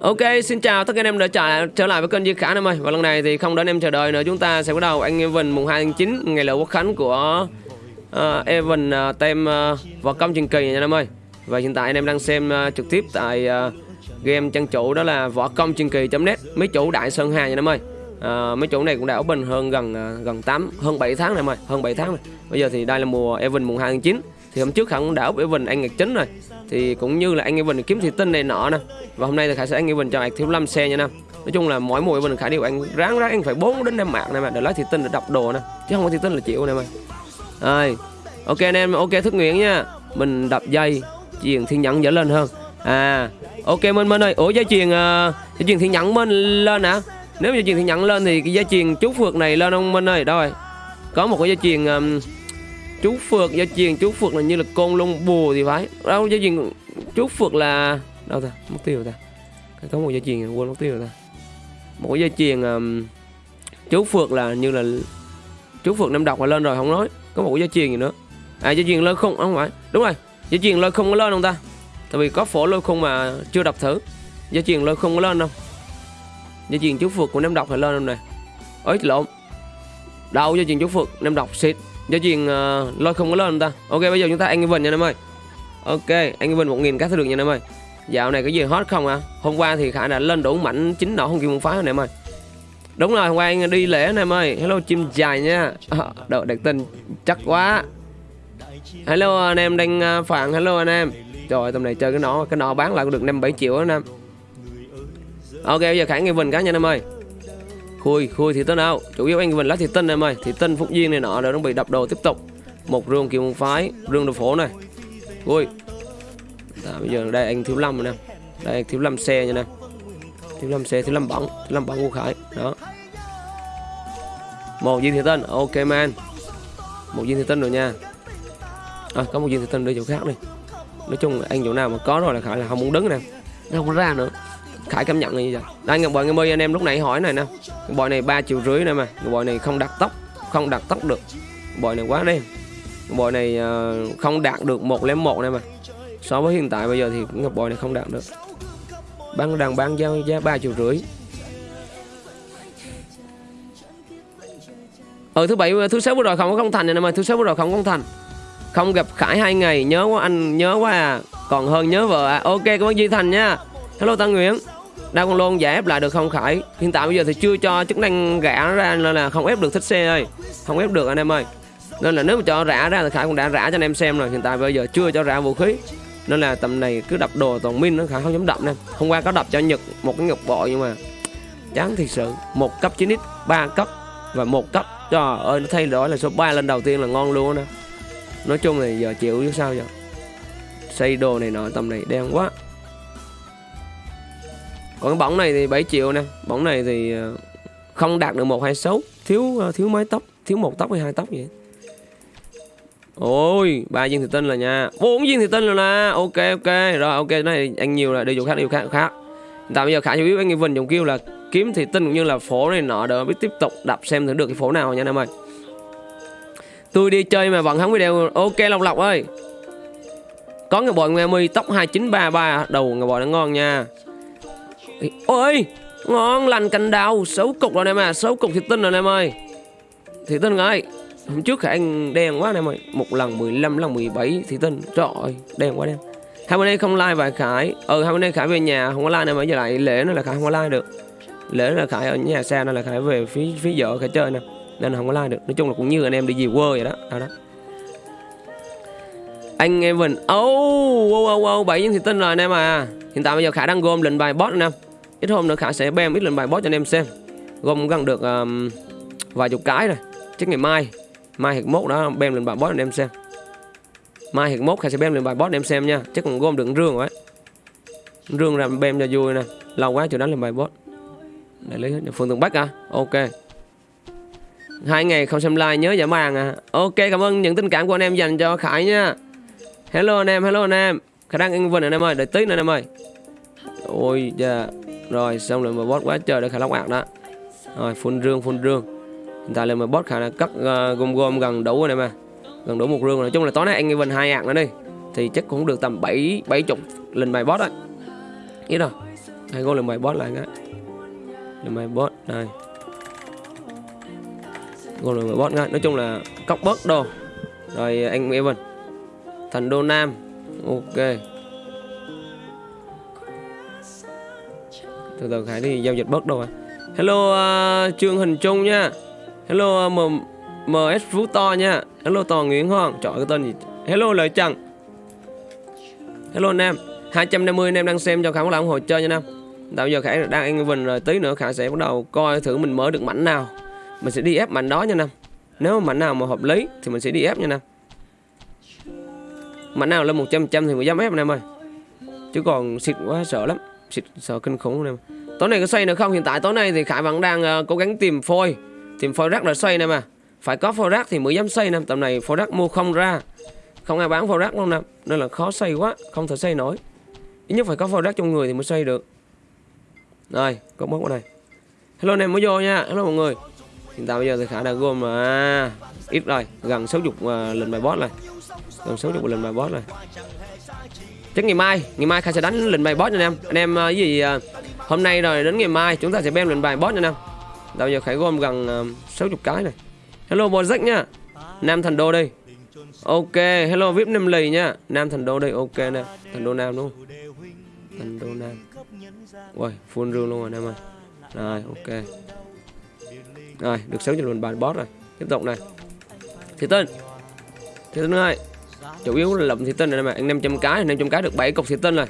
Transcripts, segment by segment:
Ok, xin chào tất cả anh em đã trở, trở lại với kênh Duy Khả em ơi. Và lần này thì không đợi anh em chờ đợi nữa. Chúng ta sẽ bắt đầu anh Evan mùng 2 tháng 9 Ngày lễ quốc khánh của uh, Evan uh, tem uh, võ công truyền kỳ nha anh em ơi. Và hiện tại anh em đang xem uh, trực tiếp tại uh, game trang chủ đó là võ công truyền kỳ.net Mấy chủ Đại Sơn Hà nha anh em ơi. Uh, Mấy chủ này cũng đã open hơn gần uh, gần 8, hơn 7 tháng này em ơi Hơn 7 tháng này Bây giờ thì đây là mùa Evan mùng 2 tháng 9 thì hôm trước Khả cũng đã với Evan anh Ngạc Chính rồi. Thì cũng như là anh Evan kiếm thị tinh này nọ nè. Và hôm nay thì khải sẽ anh Evan cho anh thiếu 5 xe nha nè. Nói chung là mỗi mùa Evan khải đều anh ráng ráng anh phải 4 đến 5 mạng này mà. Để lấy thị tinh để đọc đồ nè. Chứ không có thị tinh là chịu này mà. Rồi ok anh em ok thức nguyện nha. Mình đập dây chuyền thiên nhẫn dở lên hơn. À ok minh minh ơi. Ủa dây chuyền uh, dây chuyền thiên nhẫn minh lên hả? Nếu dây chuyền thiên nhẫn lên thì cái dây chuyền chú phượt này lên không minh ơi? Đâu rồi có một cái dây chuyền um, chú phượt gia truyền chú phượt là như là con lông bù thì phải. Đâu gia truyền chú phượt là đâu ta mất tiêu ta. Có một gia truyền quên mất tiêu ta. Một gia truyền um, chú phượt là như là chú phượt năm đọc là lên rồi không nói. Có một gia truyền gì nữa. À gia truyền lên không không phải. Đúng rồi gia truyền lên không có lên không ta? Tại vì có phổ lôi không mà chưa đọc thử. Gia truyền lên không có lên đâu gia truyền chú phượt của năm đọc là lên không này ấy lộn. Đâu gia truyền chú phượt năm đọc xịt. Gia truyền uh, lôi không có lên ta. Ok bây giờ chúng ta ăn Evan nha em ơi. Ok anh Evan 1000 các sẽ được nha em ơi. Dạo này có gì hot không à Hôm qua thì khải đã lên đủ mảnh chính nọ không kịp một phái anh em ơi. Đúng rồi hôm qua anh đi lễ anh em ơi. Hello chim dài nha. Ờ, à, Đợi đặc tin chắc quá. Hello anh em đang ờ, phản Hello anh em. Trời tầm này chơi cái nọ Cái nọ bán lại cũng được 5-7 triệu anh em. Ok bây giờ Khả Evan cá nha em ơi khui khui thì tân nào. Chủ yếu anh mình lá thì tân em ơi. Thì tân phúc duyên này nọ đã bị đập đồ tiếp tục. Một rương kiều môn phái rương đồ phổ này. Khui. Đó, bây giờ đây anh thiếu lâm rồi nè. Đây anh thiếu lâm xe nha nè. Thiếu lâm xe thiếu lâm bóng thiếu lâm bóng của khải. Đó. Một viên thì tân. Ok man. Một viên thì tân rồi nha. À, có một viên thì tân đi chỗ khác đi. Nói chung anh chỗ nào mà có rồi là khải là không muốn đứng nè. Nó không ra nữa. Khải cảm nhận như vậy. Đây ngọc bội mươi anh em lúc nãy hỏi này nè. Ngọc bội này ba triệu rưỡi nè mà. Ngọc bội này không đặt tóc Không đặt tóc được. Ngọc bội này quá đen Ngọc bội này uh, không đạt được một nè một này mà. So với hiện tại bây giờ thì ngọc bội này không đạt được. Bán đang bán giao giá ba triệu rưỡi. Ừ thứ bảy thứ sáu vừa rồi không có không thành này mà. Thứ sáu vừa rồi không có không thành. Không gặp Khải hai ngày nhớ quá anh nhớ quá à. Còn hơn nhớ vợ à. Ok cảm ơn Duy Thành nha hello, Tăng Nguyễn. Đa con lôn giải ép lại được không, Khải? Hiện tại bây giờ thì chưa cho chức năng rã ra Nên là không ép được thích xe ơi. Không ép được anh em ơi. Nên là nếu mà cho rã ra thì Khải cũng đã rã cho anh em xem rồi. Hiện tại bây giờ chưa cho rã vũ khí. Nên là tầm này cứ đập đồ toàn min nó Khải không dám đập nè. Hôm qua có đập cho Nhật một cái ngọc bội nhưng mà Chán thiệt sự. Một cấp 9x ba cấp và một cấp. Trời ơi, nó thay đổi là số 3 lên đầu tiên là ngon luôn nè Nói chung là giờ chịu chứ sao giờ? Xây đồ này nọ tầm này đen quá còn cái bóng này thì 7 triệu nè. Bóng này thì ờ, không đạt được một hai số. Thiếu ờ, thiếu mái tóc, thiếu một tóc hay hai tóc vậy? Ôi, ba viên thì tinh là nha. Bốn viên thì tinh rồi nè. Ok ok. Rồi, ok này anh nhiều là đi dùng khác, đi dùng khác khác. Tại bây giờ khả chủ yếu anh nghe vinh dùng kêu là kiếm thì tinh cũng như là phổ này nọ đỡ biết tiếp tục đập xem thử được cái phổ nào nha, anh em ơi. Tôi đi chơi mà vẫn không video ok, lộc lộc ơi. Có người bòi nghe mi, tóc 2933 đầu người bòi nó ngon nha. Ôi Ngon lành cành đào Xấu cục rồi em à Xấu cục thịt tinh rồi em ơi. Thịt tinh ơi Hôm trước anh đen quá em ơi. Một lần 15 lần 17 thịt tinh. Trời ơi đen quá đen. Hai bên đây không like vài Khải. Ừ hai bên đây Khải về nhà không có like này mà giờ lại lễ nó là Khải không có like được. Lễ là Khải ở nhà xa nên là Khải về phía phía vợ Khải chơi nè. Nên là không có like được. Nói chung là cũng như anh em đi về quê vậy đó. Đó đó. Anh em mình. Oh, wow, wow, wow, bảy viên thịt tinh rồi anh em à. Hiện tại bây giờ khả đang gom lệnh bài boss anh em ít hôm nữa khả sẽ bem ít lần bài boss cho anh em xem. Gom gần được um, vài chục cái rồi. Chắc ngày mai mai hiệp mốt đó bem lên bài boss anh em xem. Mai hiệp mốt khả sẽ bem lên bài boss anh em xem nha. Chắc còn gom được rương rồi rương làm bem cho vui nè. Lâu quá chưa đánh lên bài boss. Để lấy phương tường bắc à? Ok. Hai ngày không xem like nhớ giả màng à. Ok cảm ơn những tình cảm của anh em dành cho khải nha. Hello anh em hello anh em. Khả năng anh vinh anh em ơi. Đợi tí nữa anh em ơi. Ôi dạ rồi xong rồi mà bot quá trời để khả lóc ạc đó. Rồi phun rương phun rương. Hiện tại là mà bot khả năng cắt uh, ờ, gom gom gần đủ rồi này mà. Gần đủ một rương nói chung là tối nay anh vinh hai ạc nữa đi. Thì chắc cũng được tầm bảy bảy chục lần bài bot đấy ít rồi. Hai con lần bài boss lại cái. Lần bài boss này Con lần bài boss ngay Nói chung là cóc bớt đồ. Rồi anh Evan thành Đô Nam. Ok. Từ từ Khải đi giao dịch bớt đâu à Hello uh, Trương Hình Trung nha. Hello uh, M MS Phú To nha. Hello Toàn Nguyễn Hoàng. Chọn cái tên gì? Hello Lợi Trần. Hello anh em. 250 anh em đang xem cho Khải một ủng hộ chơi nha Nam Tạo giờ Khải đang ăn Vinh rồi tí nữa Khải sẽ bắt đầu coi thử mình mở được mảnh nào. Mình sẽ đi ép mảnh đó nha Nam Nếu mà mảnh nào mà hợp lý thì mình sẽ đi ép nha Nam Mảnh nào lên 100% thì mình dám ép anh em ơi. Chứ còn xịt quá sợ lắm. Xịt sợ kinh khủng luôn em. Tối nay có xoay nữa không? Hiện tại tối nay thì Khải vẫn đang uh, cố gắng tìm phôi. Tìm phôi rác để xoay nè mà. Phải có phôi rác thì mới dám xoay nè. Tầm này phôi rác mua không ra. Không ai bán phôi rác luôn nè. Nên là khó xoay quá Không thể xoay nổi. Ít nhất phải có phôi rác trong người thì mới xoay được. Rồi, có mất ở đây Hello anh em mới vô nha. Hello mọi người. Hiện tại bây giờ thì Khải đã gom mà Ít rồi, gần 60 uh, lần bài boss này Gần 60 lần bài boss này Chắc ngày mai, ngày mai khai sẽ đánh lệnh bài boss nha anh em. Anh em à, cái gì à, Hôm nay rồi đến ngày mai chúng ta sẽ bem lệnh bài boss nha anh em. Đâu giờ Khải gom gần à, 60 cái này. Hello Bojack nha. Nam Thành Đô đây. Ok, hello VIP Nam Lì nha. Nam Thành Đô đây, ok nè. Thành Đô Nam đúng không? Thành Đô Nam. Ui, full rương luôn rồi em ơi. Rồi, ok. Rồi, được 6 lệnh bài boss rồi. Tiếp tục này. Thì tên. Thì tên ơi Chủ yếu là lụm thị tinh này mà ăn 500 cái, 500 cái được 7 cục thị tinh rồi.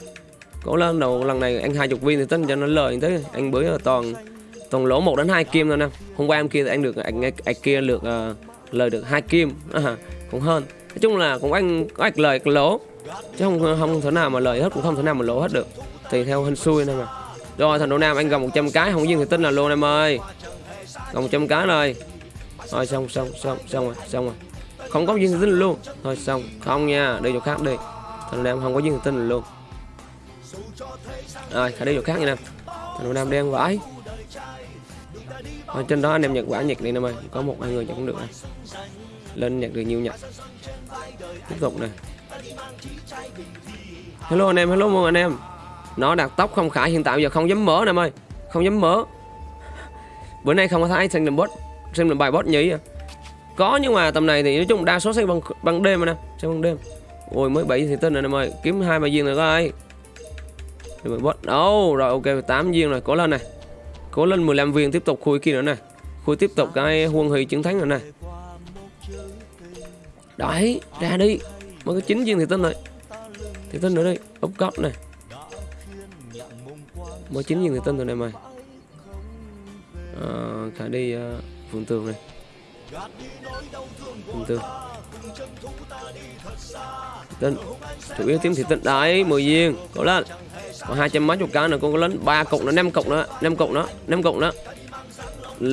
Cố lên đầu lần này ăn 20 viên thị tinh cho nó lời thế ăn bữa toàn toàn lỗ 1 đến 2 kim thôi nè. Hôm qua em kia thì anh được ăn, ăn anh kia được uh, lời được hai kim. À, cũng hơn. Nói chung là cũng ăn có ạch lời lỗ. Chứ không không thể nào mà lời hết cũng không thể nào mà lỗ hết được. Tùy theo hên xui thôi mà rồi thằng đô nam anh gần 100 cái không duyên thì tin là luôn em ơi. Gần 100 cái rồi. Rồi xong xong xong xong rồi xong rồi không có duyên tin luôn. Thôi xong. Không nha, đi chỗ khác đi. Thằng nam không có duyên tin luôn. Rồi phải đi chỗ khác nha nam. Nam đen vãi. Ở trên đó anh em nhặt quả nhặt đi nè ơi có một, hai người chẳng cũng được này lên nhặt được nhiều nhặt tiếp tục này hello anh em, hello mọi anh em. Nó đặt tóc không khải, hiện tại giờ không dám mở nè em ơi không dám mở. Bữa nay không có thấy xem làm bot xem làm bài bot nhí à có nhưng mà tầm này thì nói chung đa số xây bằng bằng đêm mà nè xây bằng đêm. Ôi mới bảy thì tên rồi em ơi kiếm hai ba viên rồi coi. Rồi bot đâu rồi ok 8 viên rồi cố lên này cố lên 15 viên tiếp tục khui kia nữa này khui tiếp tục cái huân huy chiến thắng rồi này đấy ra đi. Mới có chín viên thì tin rồi. Thì tin nữa đi úp cốc này mới chín viên thì tin rồi này mày à, khả đi ờ, uh, phường tường này từ tịnh chủ yếu tiếng thì tịnh đấy mười viên có lên còn hai trăm mấy chục cái nữa con có lên ba cục nữa năm cục nữa năm cục nữa năm cục nữa.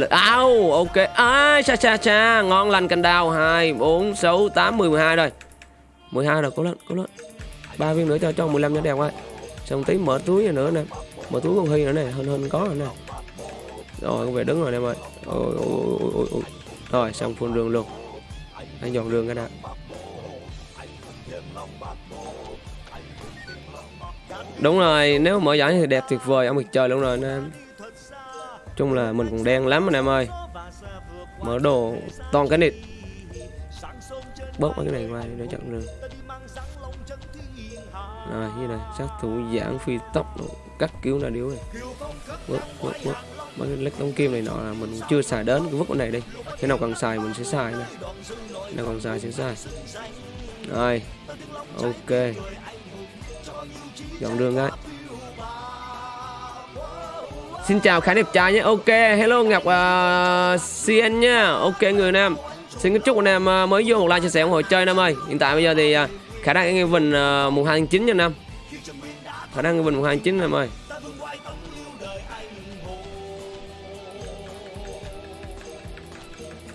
Ao ok. Ai cha cha cha. Ngon lành cành đào. Hai bốn sáu tám mười mười hai rồi mười hai rồi có lên có lên ba viên nữa cho cho mười lăm cho đẹp quá xong tí mở túi này nữa nè. Mở túi con hy nữa nè hơn hơn có rồi nè. Rồi con về đứng rồi em ơi. Ôi ôi ôi ôi, ôi. Rồi, xong phun đường luôn. Anh dọn đường cái đã. Đúng rồi, nếu mở giải thì đẹp tuyệt vời, ông mặt trời luôn rồi anh em. Chung là mình cũng đen lắm anh em ơi. Mở đồ toàn cái nịt. Bớt mấy cái này qua để chặn đường. Rồi như này sát thủ giãn phi tốc cắt cứu là điếu này. Bớt bớt bớt mấy cái lách đóng kim này nọ là mình chưa xài đến cái vứt cái này đi. Cái nào cần xài mình sẽ xài nè. Nào còn xài sẽ xài. Rồi ok. Dọn đường đấy Xin chào khá đẹp trai nhé. Ok hello Ngọc à, uh, CN nha. Ok người Nam. Xin kính chúc anh em uh, mới vô một like chia sẻ ủng hộ chơi Nam ơi. Hiện tại bây giờ thì uh, khả năng nghe Vinh uh, mùng hai tháng chín nha Nam. Khả năng nghe Vinh mùng hai tháng chín Nam ơi.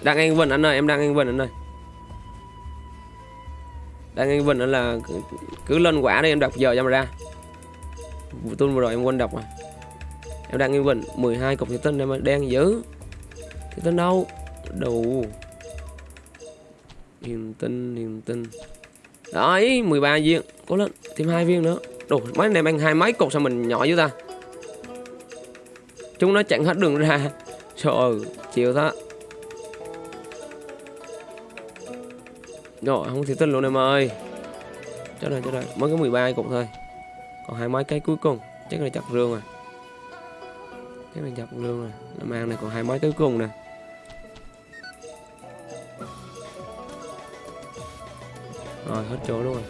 Đang anh Vinh anh ơi, em đang anh Vinh anh ơi. Đang nghe Vinh là cứ lên quả đi, em đọc giờ cho mà ra. Tuần vừa rồi em quên đọc mà. Em đang anh bình 12 cục thủy tinh em đang giữ thủy tinh đâu? Đủ. Hiền tinh hiền tinh đấy 13 viên, cố lên, thêm hai viên nữa. Đủ mấy anh em ăn hai mấy cục sao mình nhỏ dữ ta. Chúng nó chặn hết đường ra. Trời ơi chịu thôi rồi không thể tin luôn em ơi. Chết rồi chết rồi. Mới có 13 cục thôi. Còn hai mấy cái cuối cùng. Chắc là chặt rương rồi. Chắc là chặt rương rồi. Làm ăn này còn hai mấy cái cuối cùng nè. Rồi hết chỗ luôn rồi.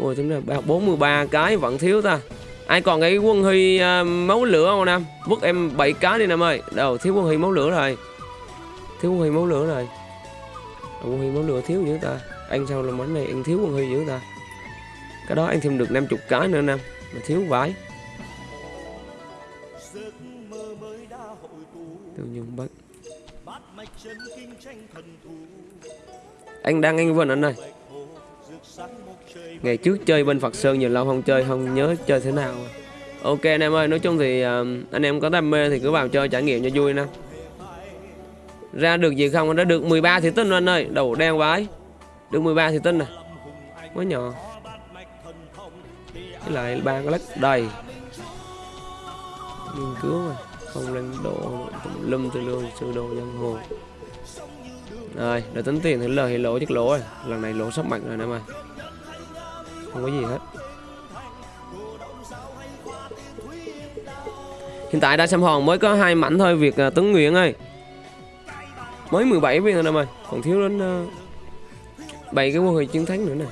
Ôi tính ra 43 cái vẫn thiếu ta. Ai còn cái quân huy uh, máu lửa không nam? Vứt em 7 cái đi nam ơi. Đâu thiếu quân huy máu lửa rồi. Thiếu quân huy máu lửa rồi quân huy món lửa thiếu dữ ta. Ăn sao làm món này ăn thiếu quân huy dữ ta? Cái đó anh thêm được 50 cái nữa nam. Mà thiếu vải tiêu nhung bất anh đang anh vân anh ơi. Ngày trước chơi bên Phật Sơn nhiều lâu không chơi không nhớ chơi thế nào. Ok anh em ơi nói chung thì uh, anh em có đam mê thì cứ vào chơi trải nghiệm cho vui nè ra được gì không? Đã được 13 thị tinh anh ơi. Đầu đen vái được 13 thị tinh này. Mới nhỏ. Cái lại ba cái lắc đầy. Nghiên cứu mà. Không lên độ lâm từ lương sơ đồ dân hồ rồi để tính tiền thì lời thì lỗ chắc lỗ rồi. Lần này lỗ sắp mạnh rồi nè mà. không có gì hết. Hiện tại đã xem hòn mới có hai mảnh thôi việc uh, à, tấn Nguyễn ơi mới 17 viên thôi em ơi còn thiếu đến ờ, uh, 7 cái mô hình chiến thắng nữa nè.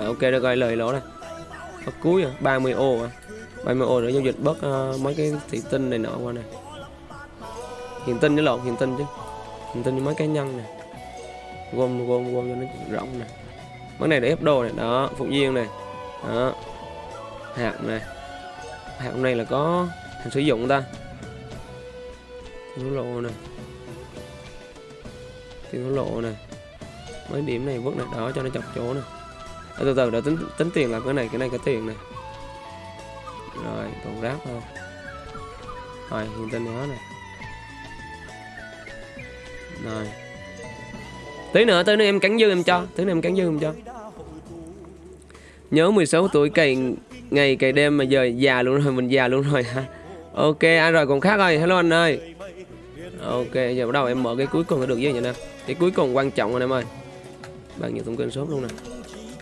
À, ok được rồi lời lỗ này Bắt cuối à 30 ô à. 30 ô để giao dịch bớt uh, mấy cái thị tinh này nọ qua nè. Hiện tinh với lộn hiện tinh chứ. Hiện tinh với mấy cá nhân nè. Gom gom gom cho nó rộng nè. Mấy này để ép đồ này đó phục viên này đó. Hạt này. Hạt này là có hàng sử dụng ta tiền lộ này tiền lộ này mấy điểm này vứt này đó cho nó chọc chỗ này à, từ từ để tính tính tiền là cái này cái này cái tiền này rồi còn rác thôi. Rồi hiện tinh đó này rồi. Tí nữa tí nữa em cắn dư em cho tí nữa em cắn dư em cho. Nhớ 16 tuổi cày ngày cày đêm mà giờ già luôn rồi mình già luôn rồi ha ok anh rồi còn khác rồi. Hello anh ơi ok giờ bắt đầu em mở cái cuối cùng được với vậy nè. Cái cuối cùng quan trọng anh em ơi. Bạn nhiều thông kênh sốt luôn nè.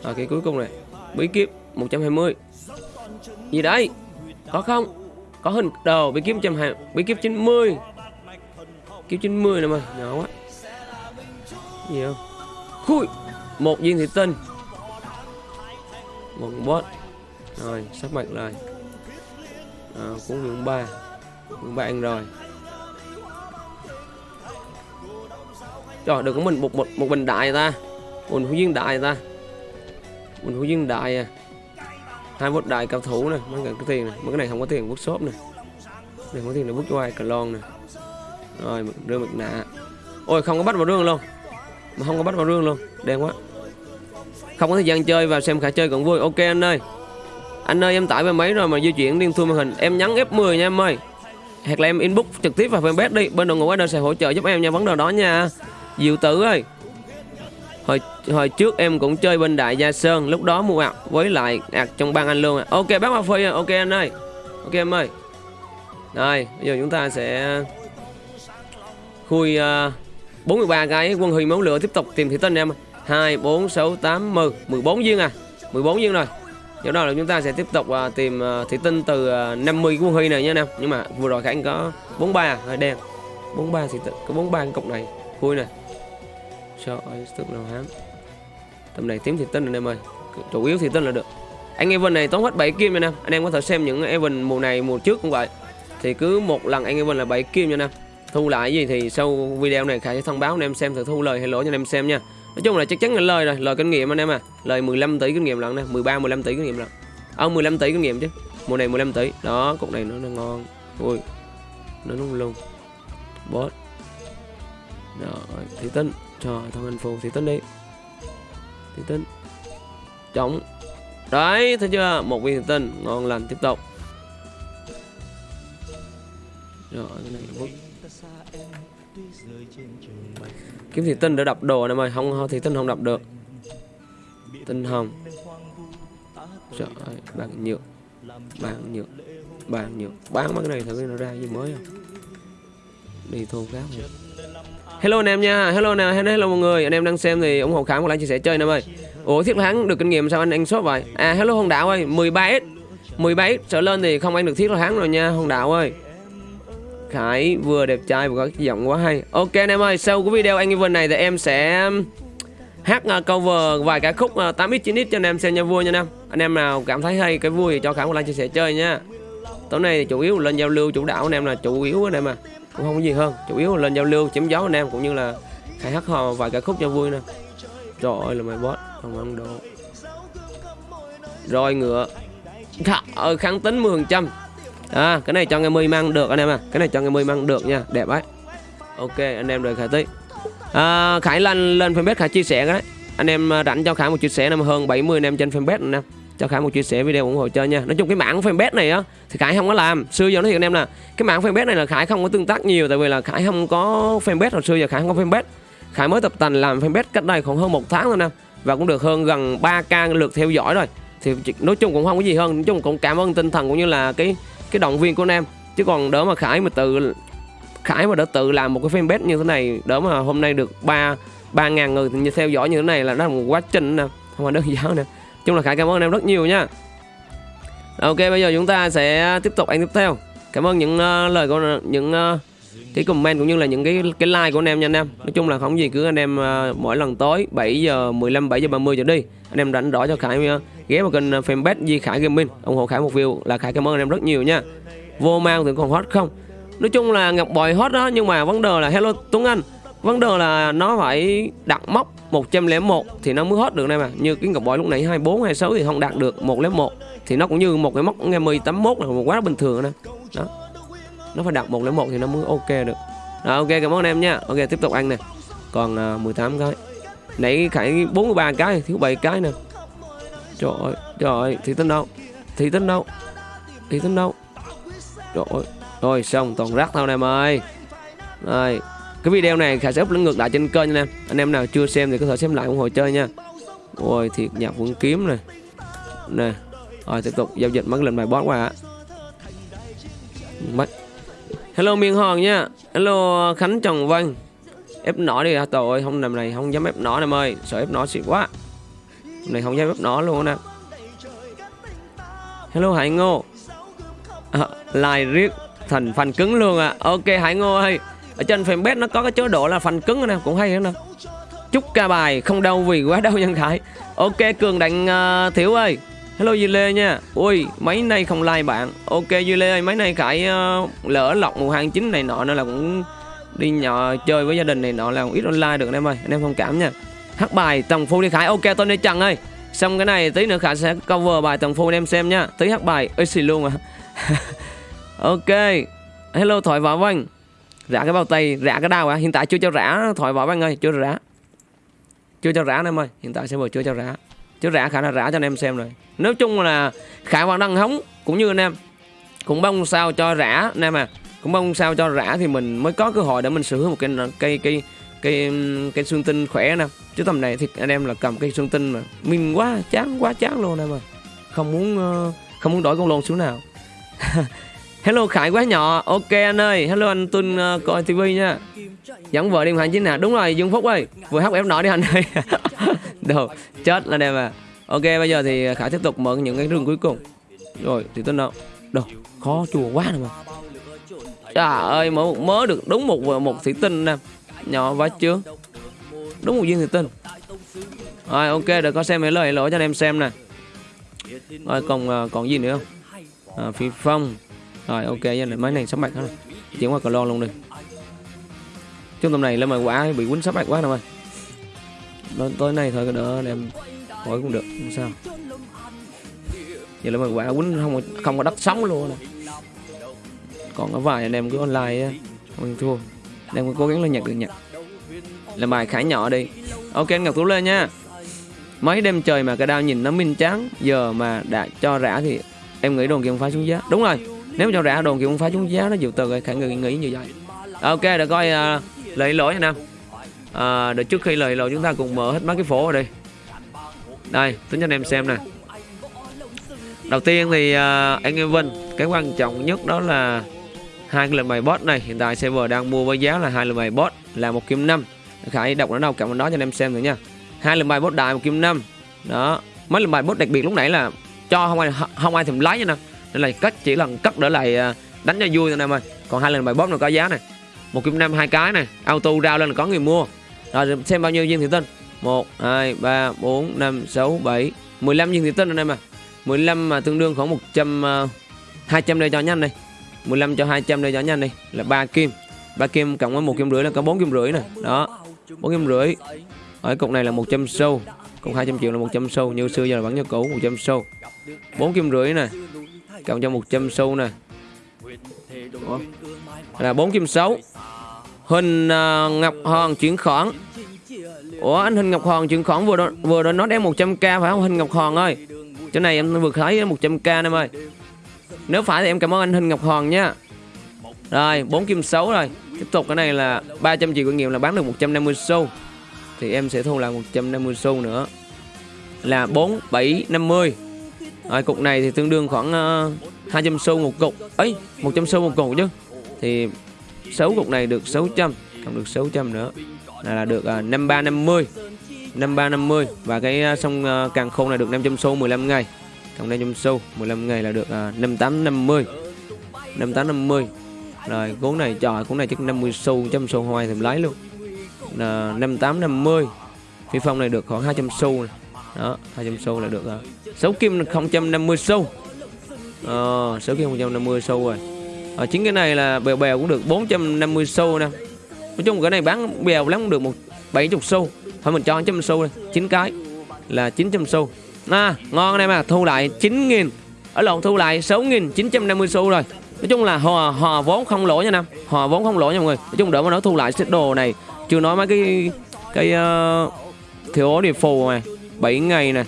À, cái cuối cùng này. Bí kíp 120 gì đấy? Có không? Có hình đầu bí kíp 120 bí kíp 90 kiếp 90 nè mà. Nhỏ quá. Gì không? Khui! Một viên thủy tinh. Một bot. Rồi sắp mặt rồi. À, cũng lượng ba. Lượng ba ăn rồi. Rồi được có mình một một một bình đại ta. Một hữu viên đại ta. Một hữu viên đại à. Hai một đại cao thủ này mấy cái tiền này mấy cái này không có tiền vút shop này này không có tiền để bước cho ai cà lon này rồi đưa mặt nạ. Ôi, không có bắt vào rương luôn. Mà không có bắt vào rương luôn. Đen quá. Không có thời gian chơi và xem khả chơi còn vui. Ok, anh ơi. Anh ơi, em tải về máy rồi mà di chuyển liên thu màn hình. Em nhắn F10 nha em ơi. Hoặc là em inbox trực tiếp vào fanpage đi. Bên đội ngũ ở đây sẽ hỗ trợ giúp em nha. Vấn đề đó nha diệu tử ơi. Hồi hồi trước em cũng chơi bên đại gia sơn lúc đó mua ạc với lại ạc trong bang anh luôn à. ok bác hoa phi ok anh ơi. Ok em ơi. Rồi bây giờ chúng ta sẽ khui ờ, uh, 43 cái quân huy máu lửa tiếp tục tìm thị tinh em. 2 4 6 8 10 14 viên à. 14 viên rồi. Do đó là chúng ta sẽ tiếp tục uh, tìm ờ, uh, thị tinh từ uh, 50 quân huy này nha em. Nhưng mà vừa rồi khánh có 43 à, hơi đen. 43 thì có 43 cái cục này. Khui này trời ơi tức là hám. Tầm này tím thì tinh rồi em ơi. Chủ yếu thì tinh là được. Anh Evan này tốn hết 7 kim nha em anh em có thể xem những Evan mùa này mùa trước cũng vậy. Thì cứ một lần anh Evan là 7 kim nha em thu lại gì thì sau video này Khải sẽ thông báo anh em xem thử thu lời hay lỗ cho anh em xem nha. Nói chung là chắc chắn là lời rồi lời kinh nghiệm anh em à. Lời 15 tỷ kinh nghiệm lần nè 13 15 tỷ kinh nghiệm lần ông 15 tỷ kinh nghiệm chứ. Mùa này 15 tỷ. Đó cục này nó, nó ngon. Ui nó nung luôn boss rồi thị tinh trời thằng anh phù thì tinh đi. Thì tinh trống đấy, thấy chưa? Một viên thị tinh ngon lành, tiếp tục. Rồi, cái này vứt kiếm thì tinh để đập đồ này mày. Không thì tinh không đập được. Tinh hồng trời ơi bạn nhựa bạn nhựa bán nhựa bán mấy cái này thử nó ra gì mới không? Đi thôn khác rồi hello anh em nha. Hello nào, hello mọi người. Anh em đang xem thì ủng hộ khám một like chia sẻ chơi anh em ơi. Ủa thiết thắng được kinh nghiệm sao anh? Anh shop vậy? À hello hồng đạo ơi 13 s 17 s trở lên thì không ăn được thiết thắng rồi nha hồng đạo ơi. Khải vừa đẹp trai vừa có giọng quá hay. Ok anh em ơi sau cái video anh Evan này thì em sẽ um, hát uh, cover vài cái khúc uh, 8x 9x cho anh em xem nha vui nha anh em Anh em nào cảm thấy hay cái vui thì cho Khải một like chia sẻ chơi nha. Tối nay thì chủ yếu lên giao lưu chủ đạo anh em là chủ yếu anh em à. Cũng không có gì hơn. Chủ yếu là lên giao lưu chém gió anh em cũng như là khai hát hò vài ca khúc cho vui nè. Trời ơi là mày boss Không ăn đồ. Rồi ngựa. Trời kháng tính 10% à, cái này cho ngày mươi mang được anh em à. Cái này cho ngày mươi mang được nha. Đẹp đấy ok anh em đợi khải tí. À, khải lên lên fanpage khải chia sẻ cái đấy. Anh em à, rảnh cho khải một chia sẻ năm hơn 70 anh em trên fanpage anh em cho khải một chia sẻ video ủng hộ chơi nha. Nói chung cái mạng fanpage này á, thì khải không có làm. Xưa giờ nói thiệt anh em là cái mạng fanpage này là khải không có tương tác nhiều, tại vì là khải không có fanpage hồi xưa giờ khải không có fanpage. Khải mới tập tành làm fanpage cách đây khoảng hơn một tháng thôi nè, và cũng được hơn gần 3k lượt theo dõi rồi. Thì nói chung cũng không có gì hơn, nói chung cũng cảm ơn tinh thần cũng như là cái cái động viên của anh em. Chứ còn đỡ mà khải mà tự, khải mà đã tự làm một cái fanpage như thế này, đỡ mà hôm nay được ba ba ngàn người thì theo dõi như thế này là nó là một quá trình nè, không phải đơn giản nè chung là khải cảm ơn anh em rất nhiều nha. Ok bây giờ chúng ta sẽ tiếp tục anh tiếp theo. Cảm ơn những uh, lời của những uh, cái comment cũng như là những cái cái like của anh em nha anh em. Nói chung là không gì cứ anh em uh, mỗi lần tối 7 giờ 15 7 giờ 30 trở đi anh em rảnh rõ cho khải uh, ghé vào kênh fanpage Di Khải Gaming ủng hộ Khải một view là Khải cảm ơn anh em rất nhiều nha. Vô mang thì còn hot không? Nói chung là ngọc bòi hot đó nhưng mà vấn đề là hello Tuấn Anh vấn đề là nó phải đặt mốc 101 thì nó mới hết được này mà như cái ngọc bội lúc nãy 24 26 thì không đạt được 101 thì nó cũng như một cái mốc nghe 81 là một quá bình thường nè đó nó phải đặt 101 thì nó mới ok được đó, ok cảm ơn em nha ok tiếp tục ăn nè còn à, uh, 18 cái nãy Khải 43 cái thiếu 7 cái nè Trời ơi, trời ơi, thì tính đâu? Thì tính đâu? Thì tính đâu? Trời ơi. Rồi xong toàn rác thôi anh em ơi. Rồi, cái video này khả sẽ up ngược lại trên kênh nha anh em. Anh em nào chưa xem thì có thể xem lại ủng hộ chơi nha. Ôi thiệt nhạc vẫn kiếm này. Nè. Rồi tiếp tục giao dịch mất lên bài boss qua ạ. Mất. Hello Miên Hòn nha. Hello Khánh Trần Văn. Ép nỏ đi à tội ơi, không làm này không dám ép nỏ em ơi. Sợ ép nỏ xịt quá này không dám ép nỏ luôn nè hello hải ngô à, like riết thành phần cứng luôn à ok hải ngô ơi ở trên fanpage nó có cái chế độ là phần cứng nè cũng hay nữa chúc ca bài không đau vì quá đau nhân khải. Ok cường đặng uh, thiểu ơi. Hello duy lê nha. Ui mấy nay không like bạn. Ok duy lê ơi mấy nay khải uh, lỡ lọc một hàng chính này nọ nên là cũng đi nhỏ chơi với gia đình này nọ là cũng ít online được anh em ơi. Anh em thông cảm nha. Hát bài tầng phu đi khải. Ok tôi đi trần ơi. Xong cái này tí nữa khải sẽ cover bài tầng phu anh em xem nha. Tí hát bài ơi xì luôn à ok. Hello thoại võ vân rã cái bao tay rã cái đau à? Hiện tại chưa cho rã. Thoại võ anh ơi chưa rã. Chưa cho rã anh em ơi. Hiện tại sẽ vừa chưa cho rã. Chưa rã khả là rã cho anh em xem rồi. Nói chung là khả hoàng đăng hóng cũng như anh em. Cũng mong sao cho rã anh em à. Cũng mong sao cho rã thì mình mới có cơ hội để mình sửa hữu một cái cây cây cây cây xương tinh khỏe nè. Chứ tầm này thì anh em là cầm cây xương tinh mà mình quá chán quá chán luôn em ơi, không muốn ờ, không muốn đổi con lồn xuống nào. hello khải quá nhỏ. Ok anh ơi. Hello anh tuân uh, coi TV nha. Dẫn vợ đi hành chính nè. Đúng rồi dương phúc ơi. Vừa hát ép nổi đi anh ơi. Đồ chết là đẹp à. Ok bây giờ thì khải tiếp tục mở những cái rừng cuối cùng. Rồi thì tôi nào, đồ khó chùa quá nè mà. Trời ơi mở một mớ được đúng một một thủy tinh nè. Nhỏ quá chưa đúng một viên thủy tinh. Rồi ok để có xem mấy lời lỗi cho anh em xem nè. Rồi còn ờ, còn gì nữa không? À, phi phong rồi, ok nha máy này sắp bạch hết chuyển qua cờ lon luôn đi. Trong tầm này lên mà quả bị quýnh sắp bạch quá nè ơi tối nay thôi đỡ em hỏi cũng được, không sao. Giờ là mà quả quýnh không không có đất sống luôn nè. Còn có vài anh em cứ online mình không thua. Đang cố gắng lên nhặt được nhặt làm bài khải nhỏ đi. Ok, anh ngọc tú lên nha. Mấy đêm trời mà cái đao nhìn nó minh trắng giờ mà đã cho rã thì em nghĩ đồn kia không phá xuống giá. Đúng rồi nếu mà cho rã đồn thì cũng phải xuống giá nó dịu từ rồi khải nghĩ, nghĩ như vậy. Ok để coi uh, lời lỗi nha nam à, để trước khi lời lỗi chúng ta cùng mở hết mấy cái phố ở đây đây tính cho anh em xem nè. Đầu tiên thì uh, anh em Vinh cái quan trọng nhất đó là hai cái lệnh bài bot này. Hiện tại server đang mua với giá là hai lệnh bài bot là một kim năm. Khải đọc nó đâu cảm đó cho anh em xem thử nha. Hai lệnh bài bot đại một kim năm. Đó mấy lệnh bài bot đặc biệt lúc nãy là cho không ai không ai thèm lấy nha nè nên là cất chỉ lần cất để lại à, đánh cho vui thôi em ơi còn hai lần bài bóp nó có giá này một kim năm hai cái này auto rao lên là có người mua. Rồi xem bao nhiêu viên thủy tinh. Một hai ba bốn năm sáu bảy. Mười lăm viên thủy tinh anh em à 15 mà tương đương khoảng 100 uh, 200 đây cho nhanh đi. 15 cho 200 đây cho nhanh đi. Là 3 kim. 3 kim cộng với một kim rưỡi là có 4 kim rưỡi này đó 4 kim rưỡi. Ở cục này là 100 sâu. Cục 200 triệu là 100 sâu. Như xưa giờ là vẫn như cũ 100 sâu. 4 kim rưỡi nè cộng cho 100 xu nè. Ủa? là 4 kim 6 Huỳnh uh, Ngọc Hòn chuyển khoản. Ủa anh Huỳnh Ngọc Hòn chuyển khoản vừa đó, vừa đó nó đem 100k phải không Huỳnh Ngọc Hòn ơi? Chỗ này em vừa thấy 100k em ơi. Nếu phải thì em cảm ơn anh Huỳnh Ngọc Hòn nha. Rồi 4 kim 6 rồi. Tiếp tục cái này là 300 triệu kinh nghiệm là bán được 150 xu. Thì em sẽ thu lại 150 xu nữa. Là 4, 7, 50 rồi cục này thì tương đương khoảng ờ, uh, 200 xu một cục. Ấy 100 xu một cục chứ. Thì 6 cục này được 600 còn được 600 nữa. Là, là được uh, 5350 5350 Và cái uh, sông uh, càng khôn này được 500 xu 15 ngày. Còn 500 xu 15 ngày là được uh, 5850 5850 Rồi cuốn này trời cuốn này chắc 50 xu 100 xu hoài thì lấy luôn. Uh, 5850 Phi phong này được khoảng 200 xu này. Đó 200 xu là được rồi. Sáu kim 050 xu. Ờ 6 kim 150 xu rồi. Ờ, chính cái này là bèo bèo cũng được 450 xu nè. Nói chung cái này bán bèo lắm cũng được một 70 xu. Thôi mình cho 100 xu đây 9 cái là 900 xu. À, Ngon này mà thu lại 9 Ở lộn thu lại 6.950 xu rồi. Nói chung là hòa, hòa vốn không lỗ nha Nam. Hòa vốn không lỗ nha mọi người. Nói chung đỡ mà nó thu lại set đồ này. Chưa nói mấy cái Cái ờ, uh, Thiếu ố địa phù này 7 ngày này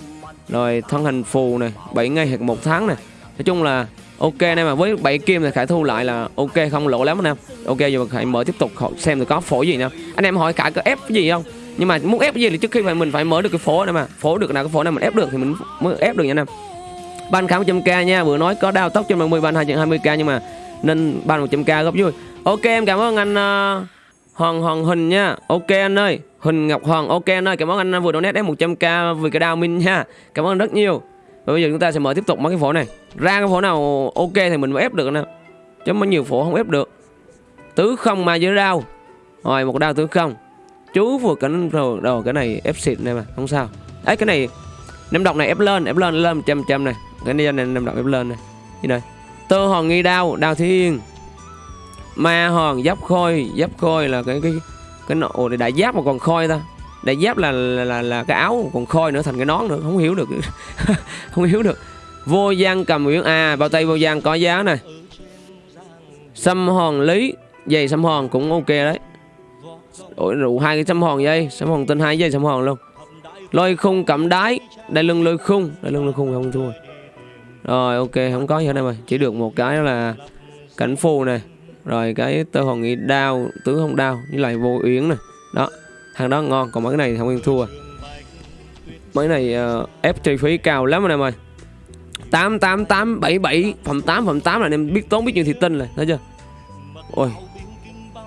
Rồi thân hình phù này 7 ngày hoặc một tháng này Nói chung là Ok nè mà với 7 kim thì Khải thu lại là ok không lỗ lắm anh em. Ok giờ Khải mở tiếp tục xem được có phổ gì nè. Anh em hỏi Khải có ép cái gì không? Nhưng mà muốn ép cái gì thì trước khi phải mình phải mở được cái phổ này mà. Phổ được nào cái phổ này mình ép được thì mình mới ép được nha anh em. Ban khám 100k nha Vừa nói có đao tóc trên 30 ban 220k nhưng mà Nên ban 100k góp vui. Ok em cảm ơn anh uh, Hoàng Hoàng Hình nha. Ok anh ơi. Hình Ngọc Hoàng, Ok anh ơi, Cảm ơn anh vừa donate em 100k vì cái đào minh nha. Cảm ơn rất nhiều. Và bây giờ chúng ta sẽ mở tiếp tục mấy cái phổ này. Ra cái phổ nào ok thì mình mới ép được nè Chứ mấy nhiều phổ không ép được. Tứ không mà dưới đao Rồi, một đao tứ không. Chú vừa cảnh rồi Đồ cái này ép xịt này mà, Không sao. Ấy cái này Năm độc này ép lên Ép lên lên 100 trăm này. Cái này năm độc ép lên này. Như này Tơ hòn nghi đao Đao thiên. Ma hòn, giáp khôi. Giáp khôi là cái cái cái nộ đại giáp mà còn khôi ta. Đại giáp là là, là là cái áo còn khôi nữa thành cái nón nữa. Không hiểu được. Không hiểu được. Vô gian cầm uyển a à, bao tay vô gian có giá này xăm hòn lý. Dây xăm hòn cũng ok đấy. Ủa, rượu hai cái xăm hòn dây. Xăm hòn tên hai dây xăm hòn luôn. Lôi khung cẩm đái. Đây lưng lôi khung. Đây lưng lôi khung không thua. Rồi ok không có gì hết em ơi. Chỉ được một cái là cảnh phù này rồi cái tơ hòn nghị đao tứ không đao với lại vô yến này đó thằng đó ngon còn mấy cái này thì không yên thua. Mấy này uh, ép chi phí cao lắm anh em ơi. Tám tám tám bảy bảy phẩm tám phẩm tám là anh em biết tốn biết nhiêu thì tin rồi thấy chưa? Ôi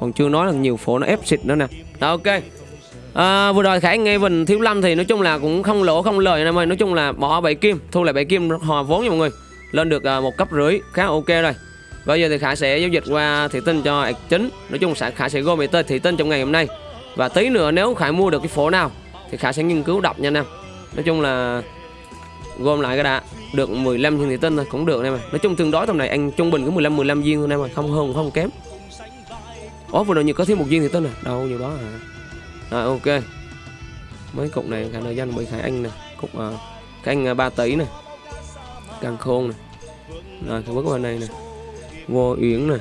còn chưa nói là nhiều phố nó ép xịt nữa nè. Đó ok. À, vừa rồi khải nghe bình thiếu lâm thì nói chung là cũng không lỗ không lời anh em ơi. Nói chung là bỏ bảy kim thu lại bảy kim hòa vốn nha mọi người. Lên được uh, một cấp rưỡi khá ok rồi bây giờ thì khải sẽ giao dịch qua thị tinh cho chính nói chung sẽ khải sẽ gom về tên thị tinh trong ngày hôm nay. Và tí nữa nếu Khải mua được cái phổ nào Thì Khải sẽ nghiên cứu đọc nha anh em. Nói chung là Gom lại cái đã Được 15 viên thị tinh thôi cũng được anh em Nói chung tương đối tầm này anh trung bình có 15 15 viên thôi anh em Không hơn không kém. Ồ vừa rồi như có thêm một viên thị tinh à? Đâu nhiều đó à Rồi ok. Mấy cục này Khải nợ danh bị Khải Anh nè Cục à, uh, Khải anh à, uh, 3 tỷ nè. Càng khôn nè. Rồi cái bước bên này nè. Vô Uyển này.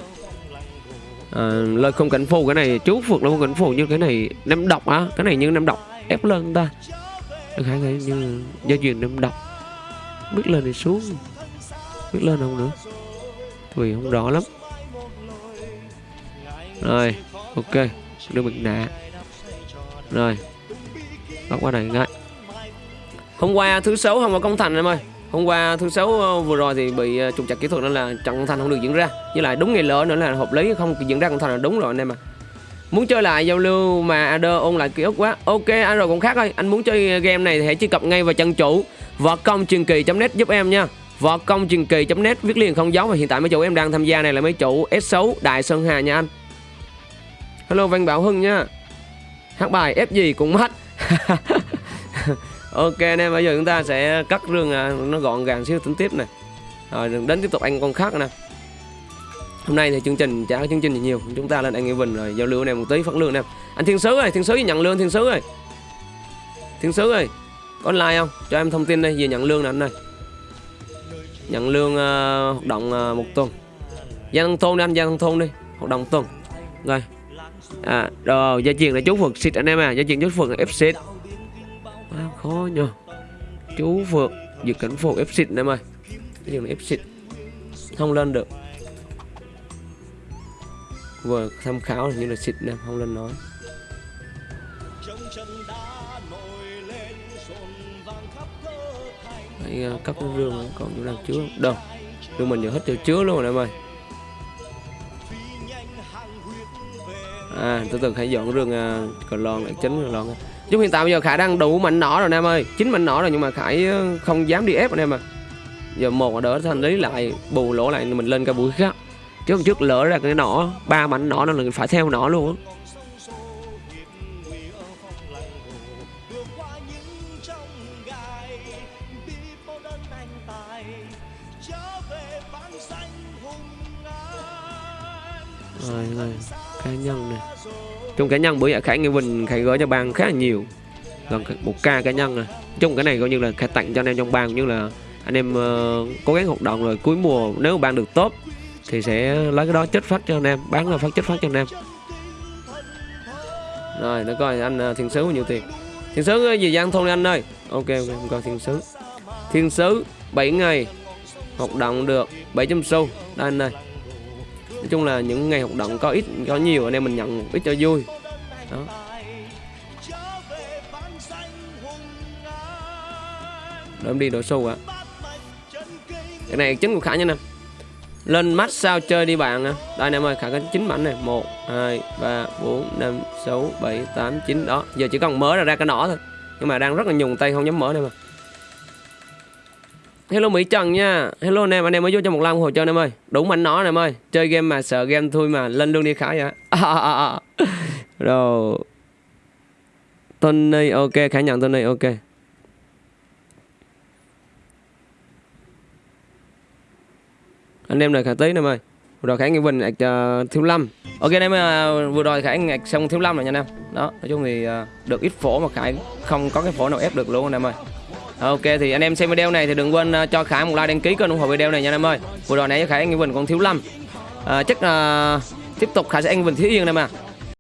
À, lời không cảnh phù cái này chú phượt là không cảnh phù như cái này năm độc á cái này như năm độc ép lên ta. Được hai cái như do duyên năm độc biết lên thì xuống. Biết lên không nữa. Vì không rõ lắm. Rồi ok. Đưa mình nạ rồi. Bắt qua này ngay. Hôm qua thứ sáu không có công thành em ơi hôm qua thứ sáu ờ, vừa rồi thì bị ờ, trục trặc kỹ thuật nên là trận thành không được diễn ra. Với lại đúng ngày lỡ nữa là hợp lý, không diễn ra trận thành là đúng rồi anh em à muốn chơi lại giao lưu mà AD ôn lại ký ức quá. Ok anh rồi cũng khác thôi. Anh muốn chơi game này thì hãy truy cập ngay vào chân chủ võ công truyền kỳ net giúp em nha. võ công truyền kỳ net, viết liền không dấu và hiện tại mấy chủ em đang tham gia này là mấy chủ S6 Đại Sơn Hà nha anh. Hello, Văn Bảo Hưng nha. Hát bài ép gì cũng mất. ok anh em bây giờ chúng ta sẽ cắt rương à, nó gọn gàng xíu tính tiếp này. Rồi đến tiếp tục anh con khác nè. Hôm nay thì chương trình chả có chương trình gì nhiều. Chúng ta lên anh Nghĩa Bình rồi giao lưu anh em một tí phát lương anh em anh Thiên Sứ ơi Thiên Sứ nhận lương Thiên Sứ ơi. Thiên Sứ ơi có online không? Cho em thông tin đây về nhận lương nè anh ơi. Nhận lương uh, hoạt động uh, một tuần. Gia thông thôn đi anh gia thông thôn đi. Hoạt động tuần. Rồi. À rồi gia truyền là chú phượt xịt anh em à. Gia truyền chú phượt ép xịt khó nhờ. Chú vượt dự cảnh phục ép xịt em ơi. Gia truyền ép xịt? Không lên được. Vừa tham khảo như là xịt nè không lên nói. Phải uh, cấp cái rương còn chỗ nào chứa đâu rương mình giờ hết chỗ chứa luôn rồi em ơi. À từ từ hãy dọn rương ờ, uh, cờ lon lại chính cờ lon chứ hiện tại bây giờ khải đang đủ mạnh nỏ rồi em ơi. Chín mạnh nỏ rồi nhưng mà khải ờ, không dám đi ép anh em à giờ một là đỡ thành lý lại, bù lỗ lại mình lên cái buổi khác. Trước trước lỡ ra cái nỏ, ba mảnh nỏ nó là phải theo nỏ luôn á. Rồi rồi. Cá nhân này trong cá nhân bữa giờ khải nghe bình khải gửi cho ban khá là nhiều. Gần một ca cá nhân này chung cái này coi như là khải tặng cho anh em trong ban như là anh em uh, cố gắng hoạt động rồi cuối mùa nếu mà ban được tốt thì sẽ lấy cái đó chết phát cho anh em bán là phát chết phát cho anh em. Rồi để coi anh uh, thiên sứ bao nhiêu tiền. Thiên sứ ờ, gì gian thôn anh ơi? Ok ok coi thiên sứ. Thiên sứ 7 ngày hoạt động được 700 xu. Đây anh ơi chung là những ngày hoạt động có ít, có nhiều, anh em mình nhận ít cho vui. Đó. Đợi đi đổi sâu ạ. Cái này chính của khả nha nè. Lên mắt sao chơi đi bạn à. đây anh em ơi, khả có chín mảnh này. Một, hai, ba, bốn, năm, sáu, bảy, tám, chín. Đó, giờ chỉ còn mở ra ra cái nỏ thôi. Nhưng mà đang rất là nhùng tay, không dám mở đây mà Hello Mỹ Trần nha. Hello anh em, anh em mới vô cho một lần hồ cho anh em ơi. Đúng mạnh nó anh em ơi Chơi game mà sợ game thôi mà Lên luôn đi khải vậy à, à, à. Rồi. Tony ok, khả nhận Tony ok. Anh em này khả tí anh em ơi. Vừa rồi khải nghĩa bình ạc uh, thiếu lâm. Ok anh em uh, vừa rồi khải ạc xong thiếu lâm rồi nha anh em. Đó, nói chung thì uh, được ít phổ mà khải không có cái phổ nào ép được luôn anh em ơi. Ok thì anh em xem video này thì đừng quên ờ, cho Khải một like đăng ký kênh ủng hộ video này nha anh em ơi. Vừa rồi nãy Khải Anh Vinh còn thiếu lâm. À, chắc là tiếp tục Khải sẽ Anh Vinh thiếu yên em à.